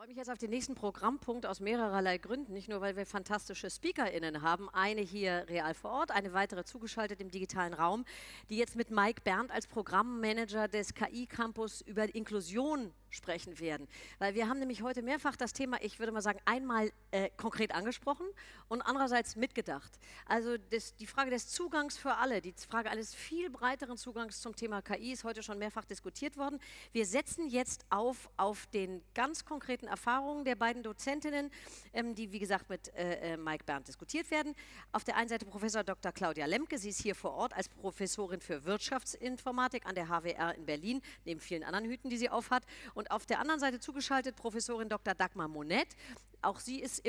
freue mich jetzt auf den nächsten Programmpunkt aus mehrererlei Gründen. Nicht nur, weil wir fantastische SpeakerInnen haben, eine hier real vor Ort, eine weitere zugeschaltet im digitalen Raum, die jetzt mit Mike Berndt als Programmmanager des KI-Campus über Inklusion sprechen werden. Weil wir haben nämlich heute mehrfach das Thema, ich würde mal sagen, einmal äh, konkret angesprochen und andererseits mitgedacht. Also das, die Frage des Zugangs für alle, die Frage eines viel breiteren Zugangs zum Thema KI ist heute schon mehrfach diskutiert worden. Wir setzen jetzt auf, auf den ganz konkreten Erfahrungen der beiden Dozentinnen, ähm, die wie gesagt mit äh, äh Mike Berndt diskutiert werden. Auf der einen Seite Professor Dr. Claudia Lemke, sie ist hier vor Ort als Professorin für Wirtschaftsinformatik an der HWR in Berlin, neben vielen anderen Hüten, die sie aufhat. Auf der anderen Seite zugeschaltet Professorin Dr. Dagmar Monet. Auch sie ist,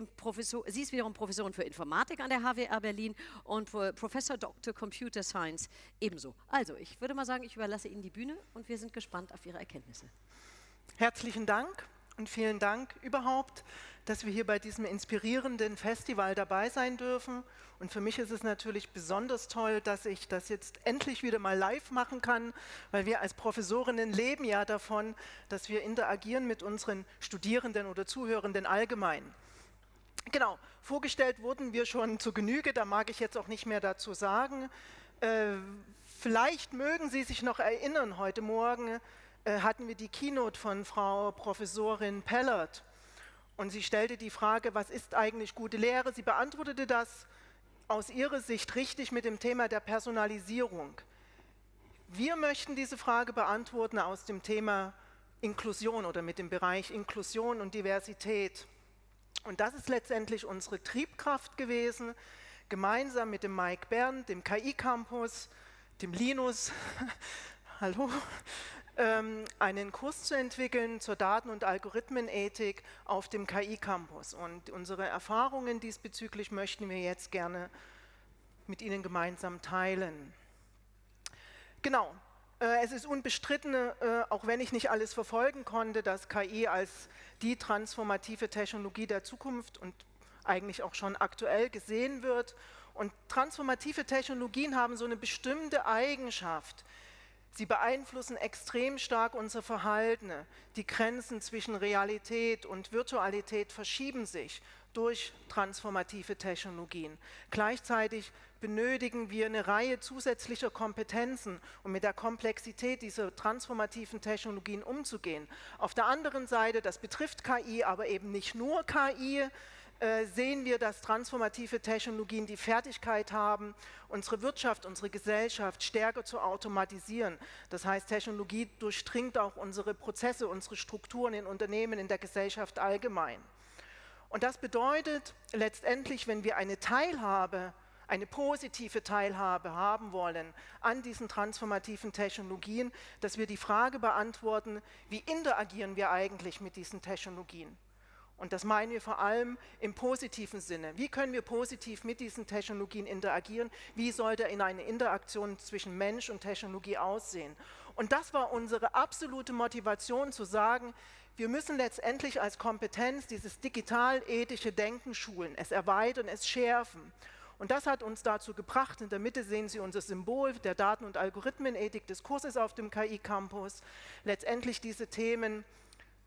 sie ist wiederum Professorin für Informatik an der HWR Berlin und Professor Dr. Computer Science ebenso. Also, ich würde mal sagen, ich überlasse Ihnen die Bühne und wir sind gespannt auf Ihre Erkenntnisse. Herzlichen Dank und vielen Dank überhaupt, dass wir hier bei diesem inspirierenden Festival dabei sein dürfen. Und für mich ist es natürlich besonders toll, dass ich das jetzt endlich wieder mal live machen kann, weil wir als Professorinnen leben ja davon, dass wir interagieren mit unseren Studierenden oder Zuhörenden allgemein. Genau, vorgestellt wurden wir schon zu Genüge, da mag ich jetzt auch nicht mehr dazu sagen. Äh, vielleicht mögen Sie sich noch erinnern, heute Morgen hatten wir die Keynote von Frau Professorin Pellert und sie stellte die Frage, was ist eigentlich gute Lehre? Sie beantwortete das aus ihrer Sicht richtig mit dem Thema der Personalisierung. Wir möchten diese Frage beantworten aus dem Thema Inklusion oder mit dem Bereich Inklusion und Diversität. Und das ist letztendlich unsere Triebkraft gewesen, gemeinsam mit dem Mike Bern, dem KI-Campus, dem Linus, hallo, einen Kurs zu entwickeln zur Daten- und Algorithmenethik auf dem KI-Campus. Und unsere Erfahrungen diesbezüglich möchten wir jetzt gerne mit Ihnen gemeinsam teilen. Genau, äh, es ist unbestritten, äh, auch wenn ich nicht alles verfolgen konnte, dass KI als die transformative Technologie der Zukunft und eigentlich auch schon aktuell gesehen wird. Und transformative Technologien haben so eine bestimmte Eigenschaft, Sie beeinflussen extrem stark unser Verhalten. Die Grenzen zwischen Realität und Virtualität verschieben sich durch transformative Technologien. Gleichzeitig benötigen wir eine Reihe zusätzlicher Kompetenzen, um mit der Komplexität dieser transformativen Technologien umzugehen. Auf der anderen Seite, das betrifft KI, aber eben nicht nur KI, äh, sehen wir, dass transformative Technologien die Fertigkeit haben, unsere Wirtschaft, unsere Gesellschaft stärker zu automatisieren. Das heißt, Technologie durchdringt auch unsere Prozesse, unsere Strukturen in Unternehmen, in der Gesellschaft allgemein. Und das bedeutet letztendlich, wenn wir eine Teilhabe, eine positive Teilhabe haben wollen an diesen transformativen Technologien, dass wir die Frage beantworten, wie interagieren wir eigentlich mit diesen Technologien? Und das meinen wir vor allem im positiven Sinne. Wie können wir positiv mit diesen Technologien interagieren? Wie sollte in eine Interaktion zwischen Mensch und Technologie aussehen? Und das war unsere absolute Motivation zu sagen, wir müssen letztendlich als Kompetenz dieses digital-ethische Denken schulen, es erweitern, es schärfen. Und das hat uns dazu gebracht, in der Mitte sehen Sie unser Symbol der Daten- und Algorithmenethik des Kurses auf dem KI-Campus, letztendlich diese Themen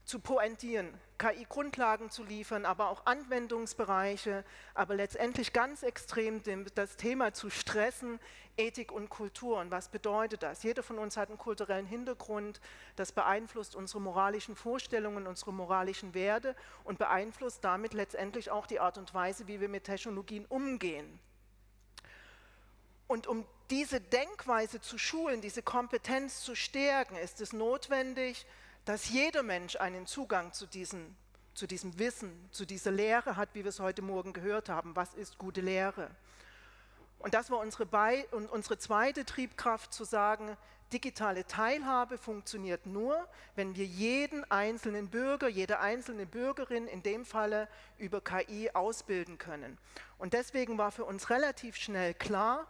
zu pointieren, KI-Grundlagen zu liefern, aber auch Anwendungsbereiche, aber letztendlich ganz extrem das Thema zu stressen, Ethik und Kultur. Und was bedeutet das? Jeder von uns hat einen kulturellen Hintergrund, das beeinflusst unsere moralischen Vorstellungen, unsere moralischen Werte und beeinflusst damit letztendlich auch die Art und Weise, wie wir mit Technologien umgehen. Und um diese Denkweise zu schulen, diese Kompetenz zu stärken, ist es notwendig, dass jeder Mensch einen Zugang zu, diesen, zu diesem Wissen, zu dieser Lehre hat, wie wir es heute Morgen gehört haben. Was ist gute Lehre? Und das war unsere, Be und unsere zweite Triebkraft zu sagen, digitale Teilhabe funktioniert nur, wenn wir jeden einzelnen Bürger, jede einzelne Bürgerin in dem Falle über KI ausbilden können. Und deswegen war für uns relativ schnell klar,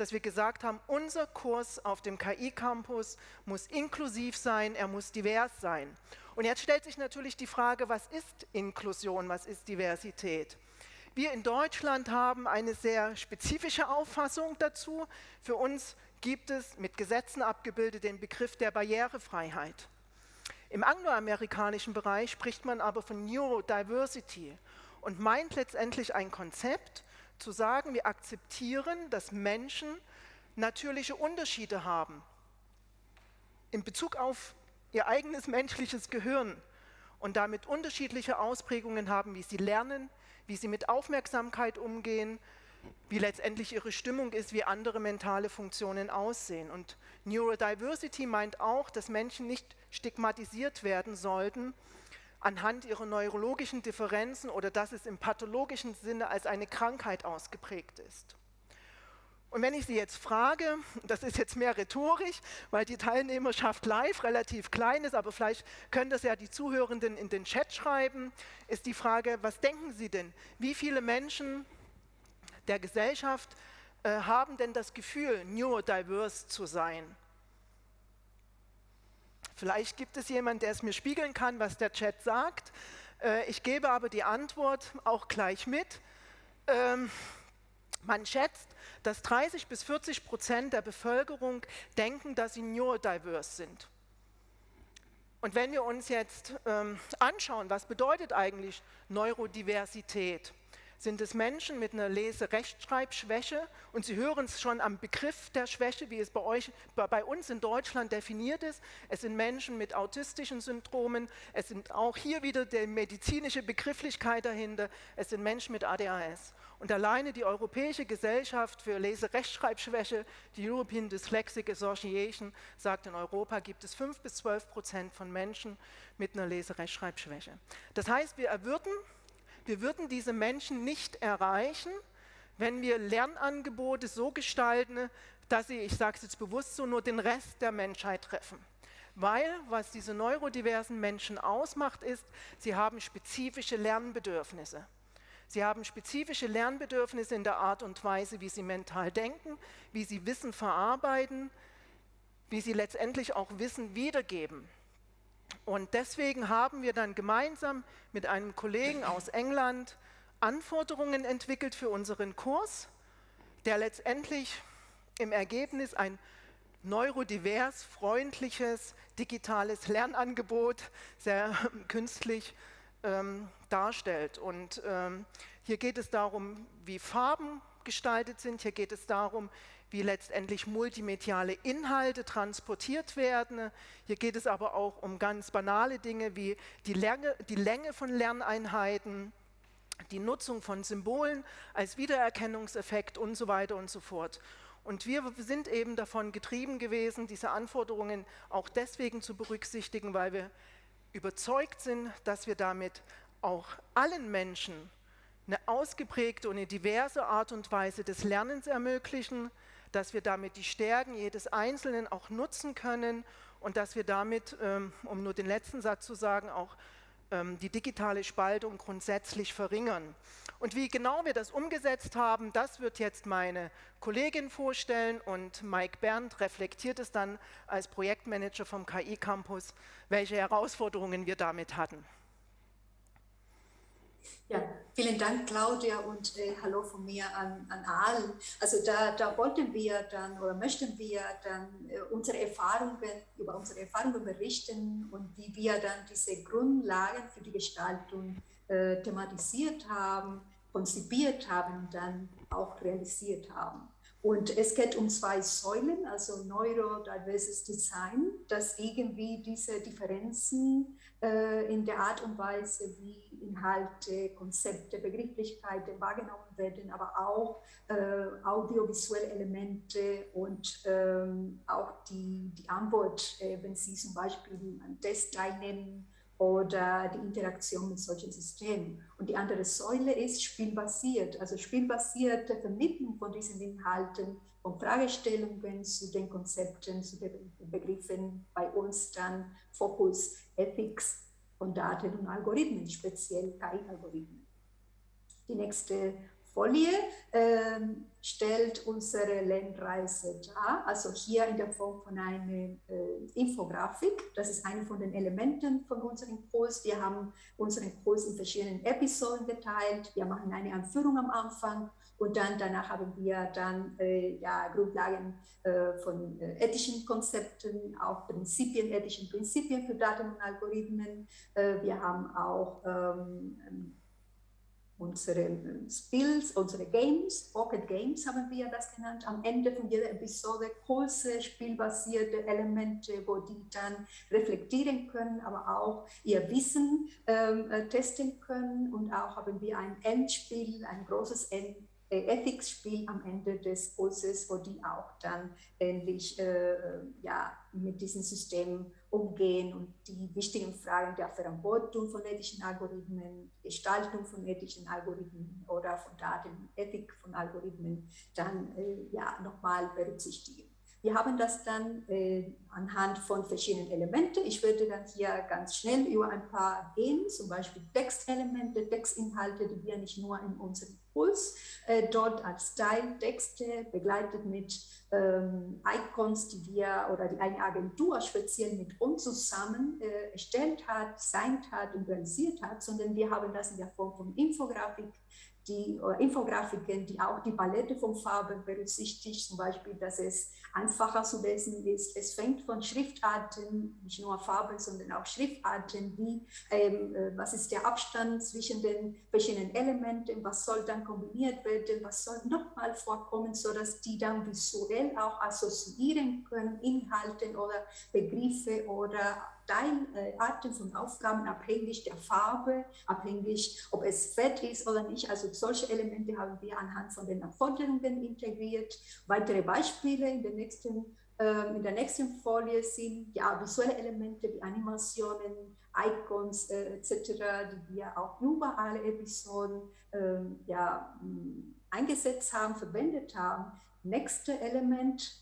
dass wir gesagt haben, unser Kurs auf dem KI-Campus muss inklusiv sein, er muss divers sein. Und jetzt stellt sich natürlich die Frage, was ist Inklusion, was ist Diversität? Wir in Deutschland haben eine sehr spezifische Auffassung dazu. Für uns gibt es mit Gesetzen abgebildet den Begriff der Barrierefreiheit. Im angloamerikanischen Bereich spricht man aber von Neurodiversity und meint letztendlich ein Konzept, zu sagen, wir akzeptieren, dass Menschen natürliche Unterschiede haben in Bezug auf ihr eigenes menschliches Gehirn und damit unterschiedliche Ausprägungen haben, wie sie lernen, wie sie mit Aufmerksamkeit umgehen, wie letztendlich ihre Stimmung ist, wie andere mentale Funktionen aussehen. Und Neurodiversity meint auch, dass Menschen nicht stigmatisiert werden sollten anhand ihrer neurologischen Differenzen oder dass es im pathologischen Sinne als eine Krankheit ausgeprägt ist. Und wenn ich Sie jetzt frage, das ist jetzt mehr rhetorisch, weil die Teilnehmerschaft live relativ klein ist, aber vielleicht können das ja die Zuhörenden in den Chat schreiben, ist die Frage, was denken Sie denn? Wie viele Menschen der Gesellschaft äh, haben denn das Gefühl, neurodiverse zu sein? Vielleicht gibt es jemanden, der es mir spiegeln kann, was der Chat sagt. Äh, ich gebe aber die Antwort auch gleich mit. Ähm, man schätzt, dass 30 bis 40 Prozent der Bevölkerung denken, dass sie neurodiverse sind. Und wenn wir uns jetzt ähm, anschauen, was bedeutet eigentlich Neurodiversität, sind es Menschen mit einer Lese-Rechtschreibschwäche und Sie hören es schon am Begriff der Schwäche, wie es bei, euch, bei uns in Deutschland definiert ist. Es sind Menschen mit autistischen Syndromen, es sind auch hier wieder die medizinische Begrifflichkeit dahinter, es sind Menschen mit ADHS. Und alleine die Europäische Gesellschaft für Lese-Rechtschreibschwäche, die European Dyslexic Association, sagt, in Europa gibt es 5 bis 12 Prozent von Menschen mit einer Lese-Rechtschreibschwäche. Das heißt, wir erwürden wir würden diese Menschen nicht erreichen, wenn wir Lernangebote so gestalten, dass sie, ich sage es jetzt bewusst so, nur den Rest der Menschheit treffen. Weil, was diese neurodiversen Menschen ausmacht, ist, sie haben spezifische Lernbedürfnisse. Sie haben spezifische Lernbedürfnisse in der Art und Weise, wie sie mental denken, wie sie Wissen verarbeiten, wie sie letztendlich auch Wissen wiedergeben. Und deswegen haben wir dann gemeinsam mit einem Kollegen aus England Anforderungen entwickelt für unseren Kurs, der letztendlich im Ergebnis ein neurodivers, freundliches, digitales Lernangebot, sehr künstlich ähm, darstellt. Und ähm, hier geht es darum, wie Farben gestaltet sind, hier geht es darum, wie letztendlich multimediale Inhalte transportiert werden. Hier geht es aber auch um ganz banale Dinge wie die Länge, die Länge von Lerneinheiten, die Nutzung von Symbolen als Wiedererkennungseffekt und so weiter und so fort. Und wir sind eben davon getrieben gewesen, diese Anforderungen auch deswegen zu berücksichtigen, weil wir überzeugt sind, dass wir damit auch allen Menschen eine ausgeprägte und eine diverse Art und Weise des Lernens ermöglichen, dass wir damit die Stärken jedes Einzelnen auch nutzen können und dass wir damit, ähm, um nur den letzten Satz zu sagen, auch ähm, die digitale Spaltung grundsätzlich verringern. Und wie genau wir das umgesetzt haben, das wird jetzt meine Kollegin vorstellen und Mike Berndt reflektiert es dann als Projektmanager vom KI Campus, welche Herausforderungen wir damit hatten. Ja, vielen Dank, Claudia, und äh, hallo von mir an, an allen. Also da, da wollten wir dann oder möchten wir dann äh, unsere Erfahrungen, über unsere Erfahrungen berichten und wie wir dann diese Grundlagen für die Gestaltung äh, thematisiert haben, konzipiert haben und dann auch realisiert haben. Und es geht um zwei Säulen, also Neurodiverses Design, das irgendwie diese Differenzen in der Art und Weise, wie Inhalte, Konzepte, Begrifflichkeiten wahrgenommen werden, aber auch äh, audiovisuelle Elemente und ähm, auch die, die Antwort, äh, wenn Sie zum Beispiel an Test teilnehmen oder die Interaktion mit solchen Systemen. Und die andere Säule ist spielbasiert, also spielbasierte Vermittlung von diesen Inhalten, von Fragestellungen zu den Konzepten, zu den Begriffen, bei uns dann Fokus Ethics von Daten und Algorithmen, speziell KI-Algorithmen. Die nächste Folie äh, stellt unsere Lernreise dar, also hier in der Form von einer äh, Infografik. Das ist eine von den Elementen von unserem Kurs. Wir haben unseren Kurs in verschiedenen Episoden geteilt. Wir machen eine Anführung am Anfang Und dann danach haben wir dann äh, ja, Grundlagen äh, von äh, ethischen Konzepten, auch Prinzipien, ethischen Prinzipien für Daten und Algorithmen. Äh, wir haben auch ähm, unsere äh, Spills, unsere Games, Pocket Games haben wir das genannt, am Ende von jeder Episode kurze spielbasierte Elemente, wo die dann reflektieren können, aber auch ihr Wissen ähm, äh, testen können und auch haben wir ein Endspiel, ein großes End äh, Ethics-Spiel am Ende des Kurses, wo die auch dann ähnlich äh, ja, mit diesem System umgehen und die wichtigen Fragen der Verantwortung von ethischen Algorithmen, Gestaltung von ethischen Algorithmen oder von Datenethik von Algorithmen dann äh, ja, nochmal berücksichtigen. Wir haben das dann äh, anhand von verschiedenen Elementen. Ich würde dann hier ganz schnell über ein paar gehen, zum Beispiel Textelemente, Textinhalte, die wir nicht nur in unserem Kurs äh, dort als Teiltexte begleitet mit ähm, Icons, die wir oder die eine Agentur speziell mit uns zusammen äh, erstellt hat, designt hat und realisiert hat, sondern wir haben das in der Form von Infografik die Infografiken, die auch die Palette von Farben berücksichtigt, zum Beispiel, dass es einfacher zu lesen ist. Es fängt von Schriftarten, nicht nur Farben, sondern auch Schriftarten, wie ähm, äh, was ist der Abstand zwischen den verschiedenen Elementen, was soll dann kombiniert werden, was soll nochmal vorkommen, sodass die dann visuell auch assoziieren können, Inhalte oder Begriffe oder Teilarten von Aufgaben abhängig der Farbe, abhängig, ob es fett ist oder nicht. Also solche Elemente haben wir anhand von den Anforderungen integriert. Weitere Beispiele in der nächsten, äh, in der nächsten Folie sind ja visuelle Elemente wie Animationen, Icons äh, etc., die wir auch über alle Episoden äh, ja, eingesetzt haben, verwendet haben. Nächste Element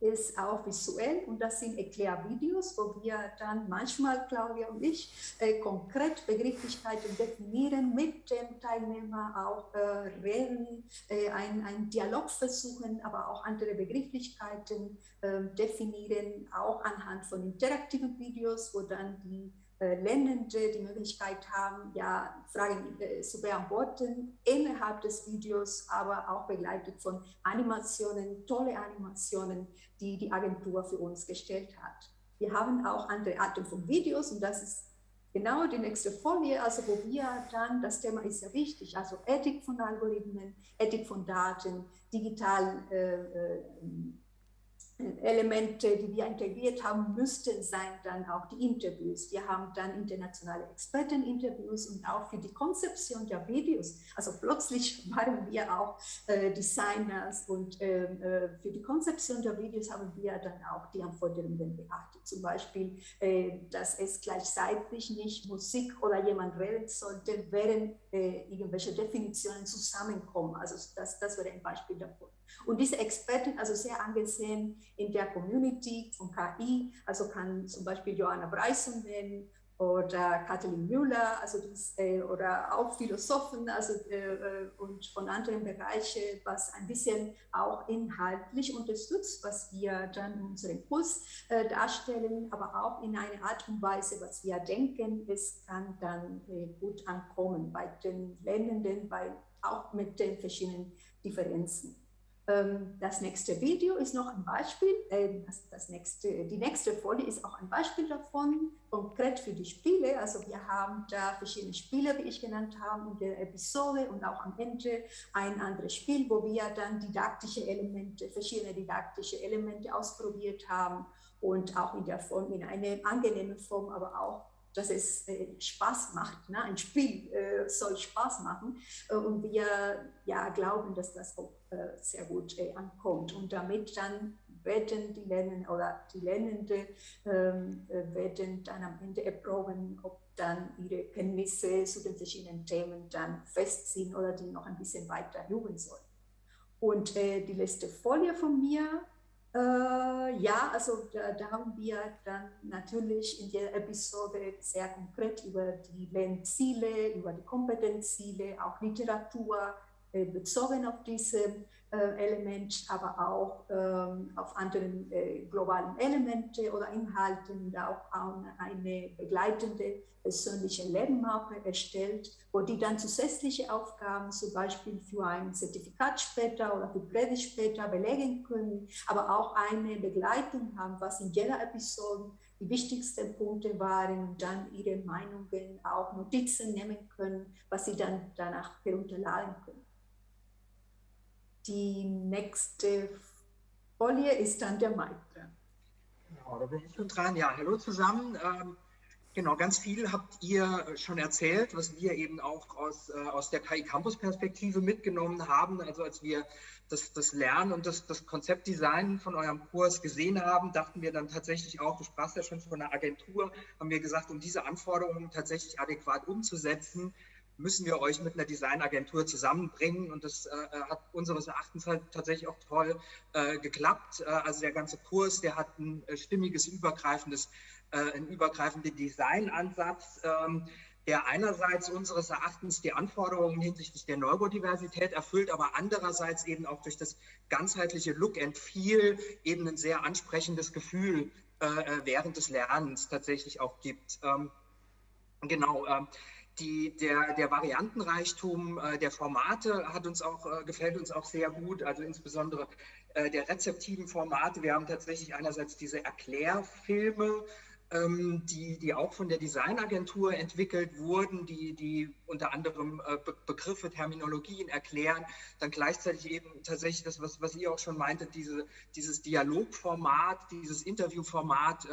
ist auch visuell und das sind Erklärvideos, wo wir dann manchmal, Claudia und ich, äh, konkret Begrifflichkeiten definieren, mit dem Teilnehmer auch äh, reden, äh, einen Dialog versuchen, aber auch andere Begrifflichkeiten ähm, definieren, auch anhand von interaktiven Videos, wo dann die Lernende die Möglichkeit haben, ja, Fragen äh, zu beantworten innerhalb des Videos, aber auch begleitet von Animationen, tolle Animationen, die die Agentur für uns gestellt hat. Wir haben auch andere Arten von Videos und das ist genau die nächste Folie, also wo wir dann, das Thema ist ja wichtig, also Ethik von Algorithmen, Ethik von Daten, digital äh, äh, Elemente, die wir integriert haben, müssten sein dann auch die Interviews. Wir haben dann internationale Experteninterviews und auch für die Konzeption der Videos. Also plötzlich waren wir auch äh, Designers und äh, äh, für die Konzeption der Videos haben wir dann auch die Anforderungen beachtet. Zum Beispiel, äh, dass es gleichzeitig nicht Musik oder jemand reden sollte, während äh, irgendwelche Definitionen zusammenkommen. Also das, das wäre ein Beispiel davon. Und diese Experten, also sehr angesehen in der Community von KI, also kann zum Beispiel Joanna Bryson nennen oder Kathleen Müller, also das, äh, oder auch Philosophen also, äh, äh, und von anderen Bereichen, was ein bisschen auch inhaltlich unterstützt, was wir dann in unserem Kurs äh, darstellen, aber auch in einer Art und Weise, was wir denken, es kann dann äh, gut ankommen bei den Lernenden, bei, auch mit den verschiedenen Differenzen. Ähm, das nächste Video ist noch ein Beispiel. Das, das nächste, die nächste Folie ist auch ein Beispiel davon, konkret für die Spiele. Also wir haben da verschiedene Spiele, wie ich genannt habe, in der Episode und auch am Ende ein anderes Spiel, wo wir dann didaktische Elemente, verschiedene didaktische Elemente ausprobiert haben und auch in der Form, in einer angenehmen Form, aber auch dass es äh, Spaß macht. Ne? Ein Spiel äh, soll Spaß machen. Äh, und wir ja, glauben, dass das auch äh, sehr gut äh, ankommt. Und damit dann werden die Lernenden oder die Lernenden ähm, äh, werden dann am Ende erproben, ob dann ihre Kenntnisse zu den verschiedenen Themen dann fest sind oder die noch ein bisschen weiter üben sollen. Und die letzte Folie von mir äh, ja, also da, da, haben wir dann natürlich in der Episode sehr konkret über die Lernziele, über die Kompetenzziele, auch Literatur äh, bezogen auf diese Element, aber auch ähm, auf anderen äh, globalen Elemente oder Inhalten, auch eine begleitende persönliche Lernmappe erstellt, wo die dann zusätzliche Aufgaben zum Beispiel für ein Zertifikat später oder für Credit später belegen können, aber auch eine Begleitung haben, was in jeder Episode die wichtigsten Punkte waren und dann ihre Meinungen, auch Notizen nehmen können, was sie dann danach herunterladen können. Die nächste Folie ist dann der Mike. Genau, da bin ich schon dran. Ja, hallo zusammen. Ähm, genau, ganz viel habt ihr schon erzählt, was wir eben auch aus, äh, aus der KI Campus Perspektive mitgenommen haben. Also als wir das, das Lernen und das, das Konzeptdesign von eurem Kurs gesehen haben, dachten wir dann tatsächlich auch, du sprachst ja schon von einer Agentur, haben wir gesagt, um diese Anforderungen tatsächlich adäquat umzusetzen, müssen wir euch mit einer Designagentur zusammenbringen. Und das äh, äh, hat unseres Erachtens halt tatsächlich auch toll äh, geklappt. Äh, also der ganze Kurs, der hat ein äh, stimmiges, übergreifendes, äh, einen übergreifenden Designansatz. Ähm, der einerseits unseres Erachtens die Anforderungen hinsichtlich der Neurodiversität erfüllt, aber andererseits eben auch durch das ganzheitliche Look and Feel eben ein sehr ansprechendes Gefühl während des Lernens tatsächlich auch gibt. Ähm, genau. Ähm, die, der, der Variantenreichtum äh, der Formate hat uns auch, äh, gefällt uns auch sehr gut, also insbesondere äh, der rezeptiven Formate. Wir haben tatsächlich einerseits diese Erklärfilme, die, die auch von der Designagentur entwickelt wurden, die, die unter anderem äh, Be Begriffe, Terminologien erklären, dann gleichzeitig eben tatsächlich das, was, was ihr auch schon meintet, diese, dieses Dialogformat, dieses Interviewformat,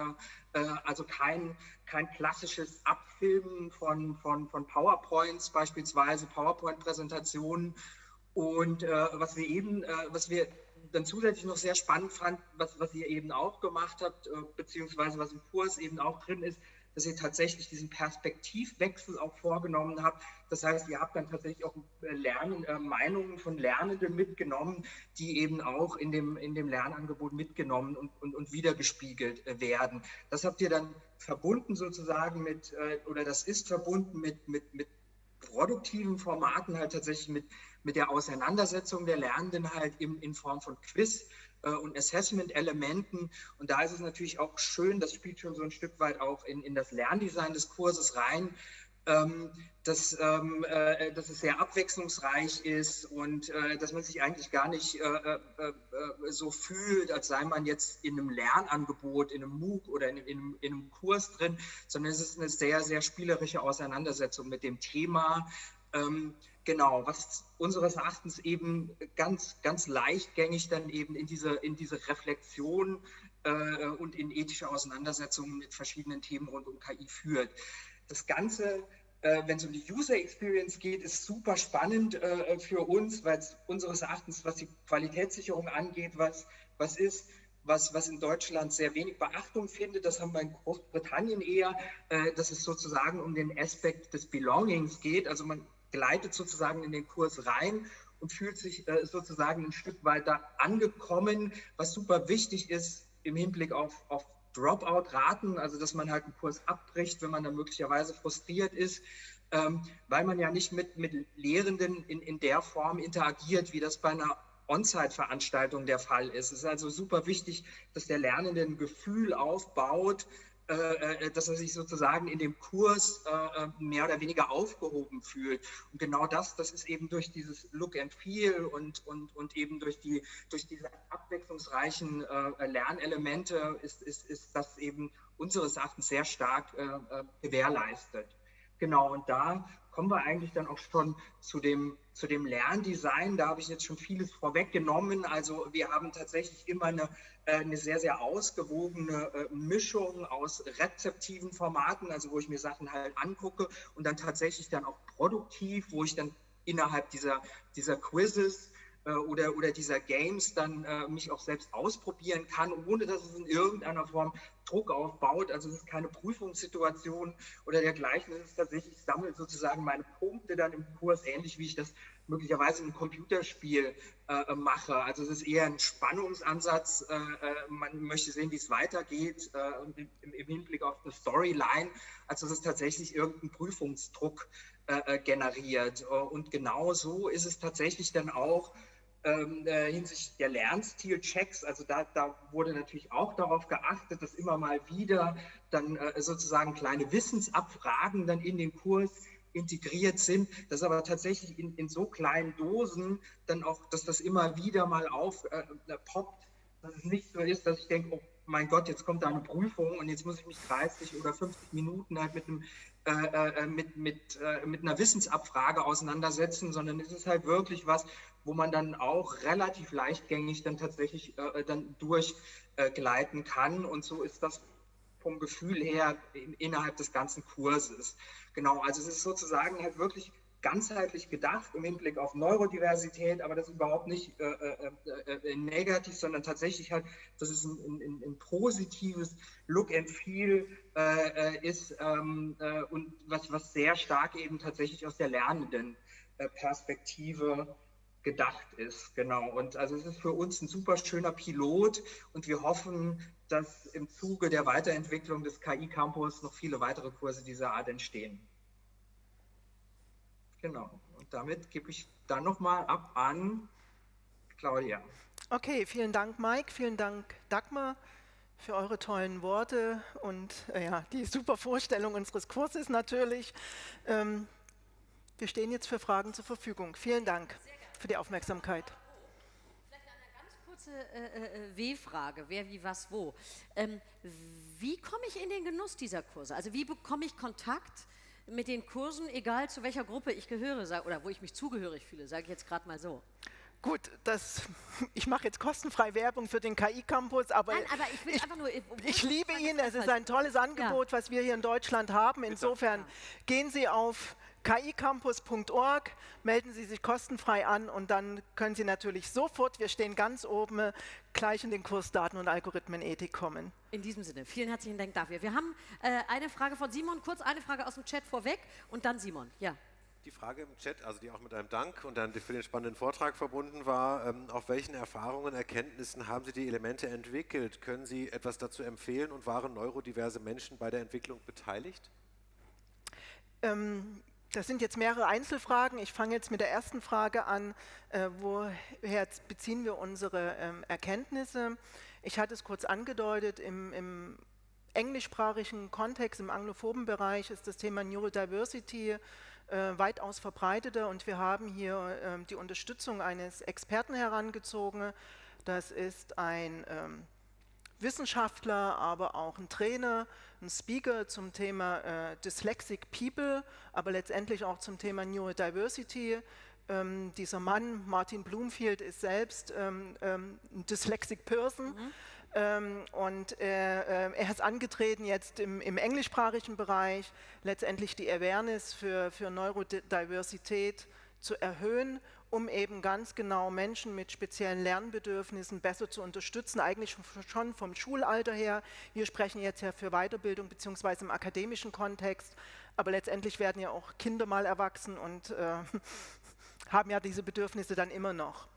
äh, äh, also kein, kein klassisches Abfilmen von, von, von PowerPoints, beispielsweise PowerPoint-Präsentationen. Und äh, was wir eben, äh, was wir dann zusätzlich noch sehr spannend fand, was, was ihr eben auch gemacht habt, äh, beziehungsweise was im Kurs eben auch drin ist, dass ihr tatsächlich diesen Perspektivwechsel auch vorgenommen habt. Das heißt, ihr habt dann tatsächlich auch äh, Lernen, äh, Meinungen von Lernenden mitgenommen, die eben auch in dem, in dem Lernangebot mitgenommen und, und, und wiedergespiegelt äh, werden. Das habt ihr dann verbunden sozusagen mit, äh, oder das ist verbunden mit, mit, mit produktiven Formaten halt tatsächlich mit, mit der Auseinandersetzung der Lernenden halt im, in Form von Quiz äh, und Assessment-Elementen. Und da ist es natürlich auch schön, das spielt schon so ein Stück weit auch in, in das Lerndesign des Kurses rein, dass, ähm, äh, dass es sehr abwechslungsreich ist und äh, dass man sich eigentlich gar nicht äh, äh, äh, so fühlt, als sei man jetzt in einem Lernangebot, in einem MOOC oder in, in, in, einem Kurs drin, sondern es ist eine sehr, sehr spielerische Auseinandersetzung mit dem Thema. Ähm, genau, was unseres Erachtens eben ganz, ganz leichtgängig dann eben in diese, in diese Reflexion äh, und in ethische Auseinandersetzungen mit verschiedenen Themen rund um KI führt. Das Ganze äh, wenn es um die User Experience geht, ist super spannend äh, für uns, weil es unseres Erachtens, was die Qualitätssicherung angeht, was, was ist, was, was in Deutschland sehr wenig Beachtung findet. Das haben wir in Großbritannien eher, äh, dass es sozusagen um den Aspekt des Belongings geht. Also man gleitet sozusagen in den Kurs rein und fühlt sich äh, sozusagen ein Stück weiter angekommen, was super wichtig ist im Hinblick auf, auf Dropout-Raten, also dass man halt einen Kurs abbricht, wenn man dann möglicherweise frustriert ist, ähm, weil man ja nicht mit, mit Lehrenden in, in der Form interagiert, wie das bei einer On-Site-Veranstaltung der Fall ist. Es ist also super wichtig, dass der Lernende ein Gefühl aufbaut, dass er sich sozusagen in dem Kurs äh, mehr oder weniger aufgehoben fühlt. Und genau das, das ist eben durch dieses Look and Feel und, und, und eben durch, die, durch diese abwechslungsreichen Lernelemente ist, ist, ist das eben unseres Erachtens sehr stark gewährleistet. Genau, und da kommen wir eigentlich dann auch schon zu dem, zu dem Lerndesign. Da habe ich jetzt schon vieles vorweggenommen. Also wir haben tatsächlich immer eine, äh, eine sehr, sehr ausgewogene äh, Mischung aus rezeptiven Formaten, also wo ich mir Sachen halt angucke und dann tatsächlich dann auch produktiv, wo ich dann innerhalb dieser, dieser Quizzes oder, oder dieser Games dann äh, mich auch selbst ausprobieren kann, ohne dass es in irgendeiner Form Druck aufbaut. Also es ist keine Prüfungssituation oder dergleichen. Es ist tatsächlich, ich sammle sozusagen meine Punkte dann im Kurs, ähnlich wie ich das möglicherweise ein Computerspiel äh, mache. Also es ist eher ein Spannungsansatz. Äh, äh man möchte sehen, wie es weitergeht äh, im, im, Hinblick auf eine Storyline, als dass es tatsächlich irgendeinen Prüfungsdruck äh, äh, generiert. Und genau so ist es tatsächlich dann auch ähm, hinsichtlich der Lernstil-Checks. Also da, da, wurde natürlich auch darauf geachtet, dass immer mal wieder dann sozusagen kleine Wissensabfragen dann in den Kurs integriert sind, dass aber tatsächlich in, in so kleinen Dosen dann auch, dass das immer wieder mal aufpoppt, äh, äh dass es nicht so ist, dass ich denke, oh mein Gott, jetzt kommt da eine Prüfung und jetzt muss ich mich 30 oder 50 Minuten halt mit einem äh, äh, mit, mit, äh, mit einer Wissensabfrage auseinandersetzen, sondern es ist halt wirklich was, wo man dann auch relativ leichtgängig dann tatsächlich äh, dann durchgleiten kann. Und so ist das vom Gefühl her in, innerhalb des ganzen Kurses. Genau, also es ist sozusagen halt wirklich ganzheitlich gedacht im Hinblick auf Neurodiversität, aber das überhaupt nicht äh, äh, äh, äh negativ, sondern tatsächlich halt, dass es ein, ein, ein positives Look and Feel äh, äh, ist ähm, und was, was sehr stark eben tatsächlich aus der lernenden Perspektive gedacht ist. Genau. Und also es ist für uns ein super schöner Pilot und wir hoffen, dass im Zuge der Weiterentwicklung des KI-Campus noch viele weitere Kurse dieser Art entstehen. Genau. Und damit gebe ich dann nochmal ab an Claudia. Okay, vielen Dank, Mike. Vielen Dank, Dagmar, für eure tollen Worte und äh, ja, die super Vorstellung unseres Kurses natürlich. Ähm, wir stehen jetzt für Fragen zur Verfügung. Vielen Dank für die Aufmerksamkeit kurze äh, äh, W-Frage, wer, wie, was, wo. Ähm, wie komme ich in den Genuss dieser Kurse? Also wie bekomme ich Kontakt mit den Kursen, egal zu welcher Gruppe ich gehöre oder wo ich mich zugehörig fühle, sage ich jetzt gerade mal so. Gut, das, ich mache jetzt kostenfrei Werbung für den KI-Campus, aber, Nein, aber ich, ich, nur, ich liebe ihn, es ist ein tolles Angebot, ja. was wir hier in Deutschland haben. Insofern gehen Sie auf kicampus.org, melden Sie sich kostenfrei an und dann können Sie natürlich sofort, wir stehen ganz oben, gleich in den Kurs Daten- und Algorithmenethik kommen. In diesem Sinne, vielen herzlichen Dank dafür. Wir haben äh, eine Frage von Simon, kurz eine Frage aus dem Chat vorweg und dann Simon. Ja. Die Frage im Chat, also die auch mit einem Dank und dann für den spannenden Vortrag verbunden war, ähm, auf welchen Erfahrungen, Erkenntnissen haben Sie die Elemente entwickelt? Können Sie etwas dazu empfehlen und waren neurodiverse Menschen bei der Entwicklung beteiligt? Ähm, das sind jetzt mehrere Einzelfragen. Ich fange jetzt mit der ersten Frage an. Äh, woher beziehen wir unsere ähm, Erkenntnisse? Ich hatte es kurz angedeutet, im, im englischsprachigen Kontext, im anglophoben Bereich ist das Thema Neurodiversity äh, weitaus verbreiteter und wir haben hier äh, die Unterstützung eines Experten herangezogen. Das ist ein ähm, Wissenschaftler, aber auch ein Trainer, ein Speaker zum Thema äh, Dyslexic People, aber letztendlich auch zum Thema Neurodiversity. Ähm, dieser Mann, Martin Bloomfield, ist selbst ähm, ähm, ein Dyslexic Person. Mhm. Ähm, und er, äh, er ist angetreten jetzt im, im, englischsprachigen Bereich, letztendlich die Awareness für, für Neurodiversität zu erhöhen um eben ganz genau Menschen mit speziellen Lernbedürfnissen besser zu unterstützen, eigentlich schon vom Schulalter her. Wir sprechen jetzt ja für Weiterbildung beziehungsweise im akademischen Kontext, aber letztendlich werden ja auch Kinder mal erwachsen und äh, haben ja diese Bedürfnisse dann immer noch.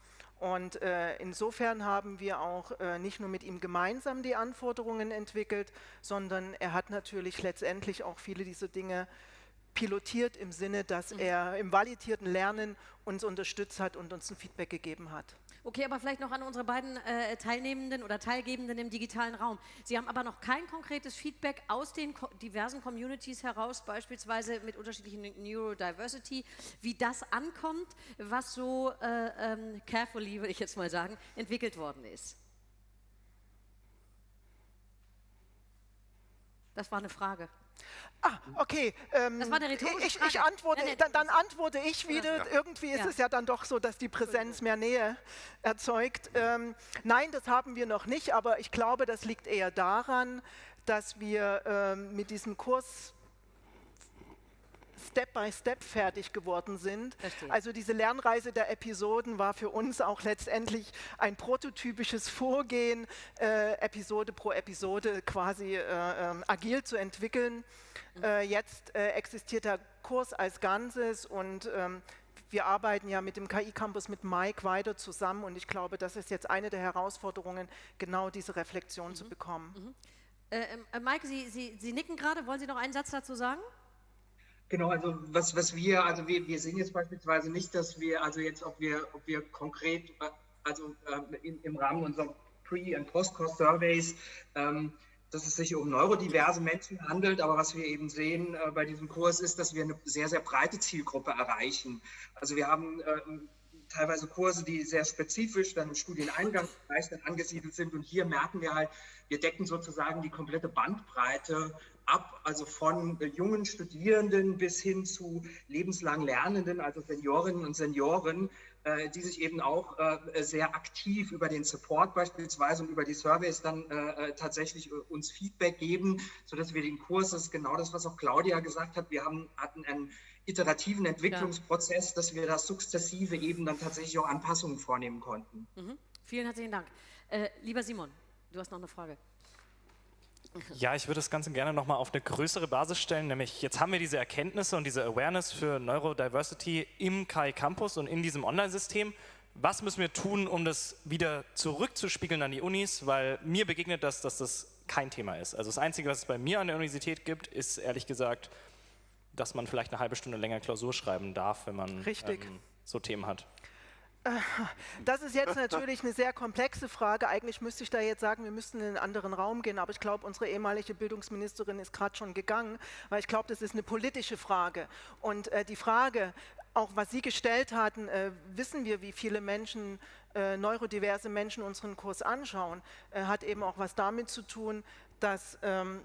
Und äh, insofern haben wir auch äh, nicht nur mit ihm gemeinsam die Anforderungen entwickelt, sondern er hat natürlich letztendlich auch viele dieser Dinge pilotiert im Sinne, dass mhm. er im validierten Lernen uns unterstützt hat und uns ein Feedback gegeben hat. Okay, aber vielleicht noch an unsere beiden äh, Teilnehmenden oder Teilgebenden im digitalen Raum. Sie haben aber noch kein konkretes Feedback aus den ko diversen Communities heraus, beispielsweise mit unterschiedlichen Neurodiversity, wie das ankommt, was so äh, ähm, carefully, würde ich jetzt mal sagen, entwickelt worden ist. Das war eine Frage. Ah, okay. Ähm, das war eine rhetorische ich, ich antworte, nein, nein, dann, dann, antworte ich wieder. Ja. Irgendwie ist ja. es ja dann doch so, dass die Präsenz mehr Nähe erzeugt. Ähm, nein, das haben wir noch nicht, aber ich glaube, das liegt eher daran, dass wir ähm, mit diesem Kurs Step by Step fertig geworden sind. Verstehe. Also diese Lernreise der Episoden war für uns auch letztendlich ein prototypisches Vorgehen, äh, Episode pro Episode quasi äh, äh, agil zu entwickeln. Mhm. Äh, jetzt äh, existiert der Kurs als Ganzes und ähm, wir arbeiten ja mit dem KI-Campus mit Mike weiter zusammen und ich glaube, das ist jetzt eine der Herausforderungen, genau diese Reflexion mhm. zu bekommen. Mhm. Äh, ähm, äh, Mike, Sie, Sie, Sie nicken gerade, wollen Sie noch einen Satz dazu sagen? Genau, also was, was wir, also wir, wir sehen jetzt beispielsweise nicht, dass wir, also jetzt, ob wir, ob wir konkret, also äh, in, im Rahmen unserer Pre- und Post-Cost-Surveys, ähm, dass es sich um neurodiverse Menschen handelt, aber was wir eben sehen äh, bei diesem Kurs ist, dass wir eine sehr, sehr breite Zielgruppe erreichen. Also wir haben äh, teilweise Kurse, die sehr spezifisch dann im Studieneingangsbereich dann angesiedelt sind. Und hier merken wir halt, wir decken sozusagen die komplette Bandbreite ab, also von äh, jungen Studierenden bis hin zu lebenslang Lernenden, also Seniorinnen und Senioren, äh, die sich eben auch äh, sehr aktiv über den Support beispielsweise und über die Surveys dann tatsächlich uns Feedback geben, sodass wir den Kurs, das ist genau das, was auch Claudia gesagt hat, wir haben, hatten einen iterativen Entwicklungsprozess, ja. dass wir das sukzessive eben dann tatsächlich auch Anpassungen vornehmen konnten. Mhm. Vielen herzlichen Dank. Äh, lieber Simon, du hast noch eine Frage. Ja, ich würde das Ganze gerne nochmal auf eine größere Basis stellen, nämlich jetzt haben wir diese Erkenntnisse und diese Awareness für Neurodiversity im KI Campus und in diesem Online-System. Was müssen wir tun, um das wieder zurückzuspiegeln an die Unis? Weil mir begegnet das, dass das kein Thema ist. Also das Einzige, was es bei mir an der Universität gibt, ist ehrlich gesagt, dass man vielleicht eine halbe Stunde länger Klausur schreiben darf, wenn man ähm, so Themen hat. Das ist jetzt natürlich eine sehr komplexe Frage. Eigentlich müsste ich da jetzt sagen, wir müssten in einen anderen Raum gehen, aber ich glaube, unsere ehemalige Bildungsministerin ist gerade schon gegangen, weil ich glaube, das ist eine politische Frage. Und äh, die Frage, auch was Sie gestellt hatten, äh, wissen wir, wie viele Menschen, äh, neurodiverse Menschen unseren Kurs anschauen, äh, hat eben auch was damit zu tun, dass ähm,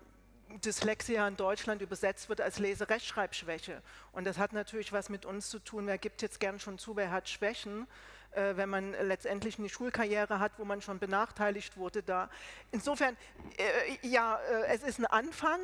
Dyslexia in Deutschland übersetzt wird als Leserechtschreibschwäche. Und das hat natürlich was mit uns zu tun. Wer gibt jetzt gern schon zu, wer hat Schwächen? Äh, wenn man letztendlich eine Schulkarriere hat, wo man schon benachteiligt wurde da. Insofern, äh, ja, äh, es ist ein Anfang.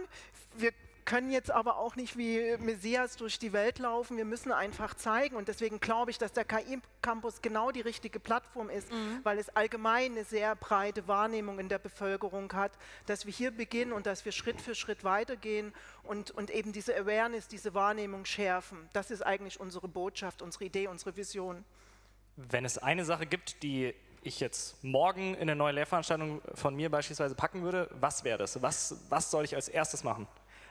Wir können jetzt aber auch nicht wie Messias durch die Welt laufen. Wir müssen einfach zeigen. Und deswegen glaube ich, dass der KI-Campus genau die richtige Plattform ist, mhm. weil es allgemein eine sehr breite Wahrnehmung in der Bevölkerung hat, dass wir hier beginnen und dass wir Schritt für Schritt weitergehen und, und eben diese Awareness, diese Wahrnehmung schärfen. Das ist eigentlich unsere Botschaft, unsere Idee, unsere Vision. Wenn es eine Sache gibt, die ich jetzt morgen in eine neue Lehrveranstaltung von mir beispielsweise packen würde, was wäre das? Was, was soll ich als erstes machen?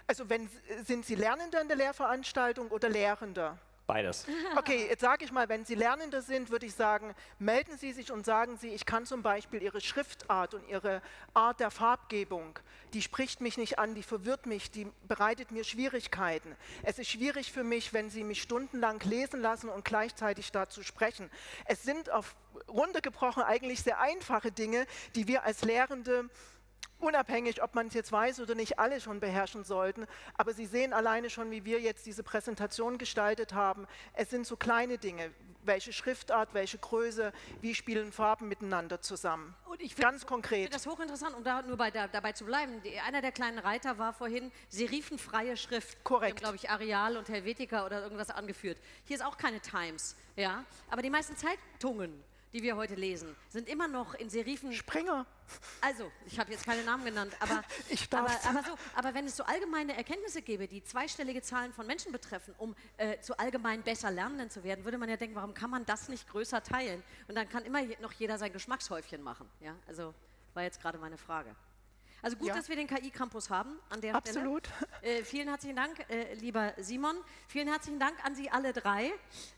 Also wenn, sind Sie Lernender in der Lehrveranstaltung oder Lehrender? Beides. Okay, jetzt sage ich mal, wenn Sie Lernende sind, würde ich sagen, melden Sie sich und sagen Sie, ich kann zum Beispiel Ihre Schriftart und Ihre Art der Farbgebung, die spricht mich nicht an, die verwirrt mich, die bereitet mir Schwierigkeiten. Es ist schwierig für mich, wenn Sie mich stundenlang lesen lassen und gleichzeitig dazu sprechen. Es sind auf runtergebrochen eigentlich sehr einfache Dinge, die wir als Lehrende unabhängig, ob man es jetzt weiß oder nicht, alle schon beherrschen sollten. Aber Sie sehen alleine schon, wie wir jetzt diese Präsentation gestaltet haben. Es sind so kleine Dinge. Welche Schriftart, welche Größe, wie spielen Farben miteinander zusammen. Und ich Ganz konkret. Ich finde das hochinteressant, um da nur bei, da, dabei zu bleiben. Die, einer der kleinen Reiter war vorhin serifenfreie Schrift. Korrekt. glaube ich, Areal und Helvetica oder irgendwas angeführt. Hier ist auch keine Times. Ja? Aber die meisten Zeitungen die wir heute lesen, sind immer noch in Serifen. Springer. Also, ich habe jetzt keine Namen genannt, aber, ich aber, aber, so, aber wenn es so allgemeine Erkenntnisse gäbe, die zweistellige Zahlen von Menschen betreffen, um äh, zu allgemein besser Lernenden zu werden, würde man ja denken, warum kann man das nicht größer teilen? Und dann kann immer noch jeder sein Geschmackshäufchen machen. Ja? Also, war jetzt gerade meine Frage. Also gut, ja. dass wir den KI-Campus haben an der Absolut. Stelle. Äh, vielen herzlichen Dank, äh, lieber Simon. Vielen herzlichen Dank an Sie alle drei.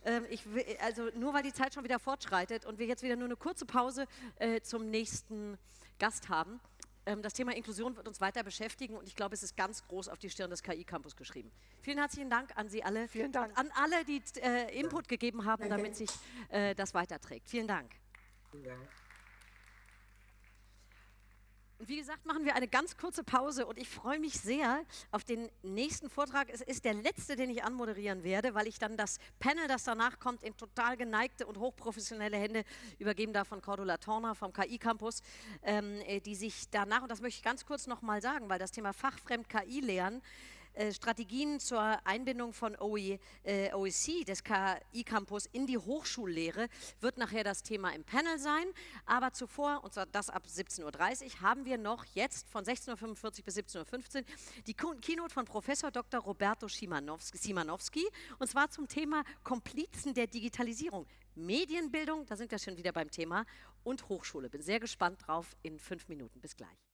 Ähm, ich will, also nur weil die Zeit schon wieder fortschreitet und wir jetzt wieder nur eine kurze Pause äh, zum nächsten Gast haben. Ähm, das Thema Inklusion wird uns weiter beschäftigen und ich glaube, es ist ganz groß auf die Stirn des KI-Campus geschrieben. Vielen herzlichen Dank an Sie alle. Vielen Dank. An alle, die äh, Input gegeben haben, damit sich äh, das weiterträgt. Vielen Dank. Vielen Dank. Wie gesagt, machen wir eine ganz kurze Pause und ich freue mich sehr auf den nächsten Vortrag. Es ist der letzte, den ich anmoderieren werde, weil ich dann das Panel, das danach kommt, in total geneigte und hochprofessionelle Hände übergeben darf von Cordula Torner vom KI Campus, ähm, äh, die sich danach, und das möchte ich ganz kurz nochmal sagen, weil das Thema Fachfremd KI lehren, äh, Strategien zur Einbindung von OE, äh, OEC, des KI-Campus, in die Hochschullehre, wird nachher das Thema im Panel sein. Aber zuvor, und zwar das ab 17.30 Uhr, haben wir noch jetzt von 16.45 Uhr bis 17.15 Uhr die Keynote von Professor Dr. Roberto Simanowski, und zwar zum Thema Komplizen der Digitalisierung. Medienbildung, da sind wir schon wieder beim Thema, und Hochschule. Bin sehr gespannt drauf in fünf Minuten. Bis gleich.